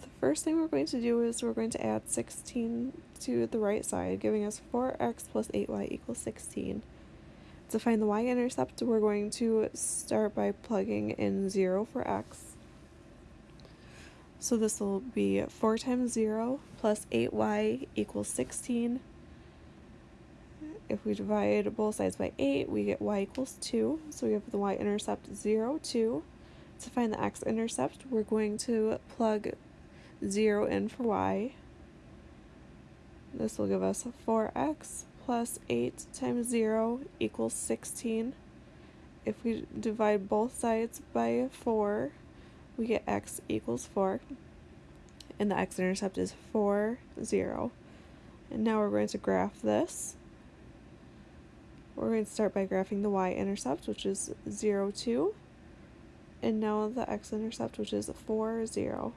the first thing we're going to do is we're going to add 16 to the right side, giving us 4x plus 8y equals 16. To find the y-intercept, we're going to start by plugging in 0 for x. So this will be 4 times 0 plus 8y equals 16. If we divide both sides by 8, we get y equals 2. So we have the y-intercept 0, 2. To find the x-intercept, we're going to plug 0 in for y. This will give us 4x plus 8 times 0 equals 16. If we divide both sides by 4, we get x equals 4. And the x-intercept is 4, 0. And now we're going to graph this. We're going to start by graphing the y-intercept, which is 0, 2. And now the x-intercept, which is 4, 0.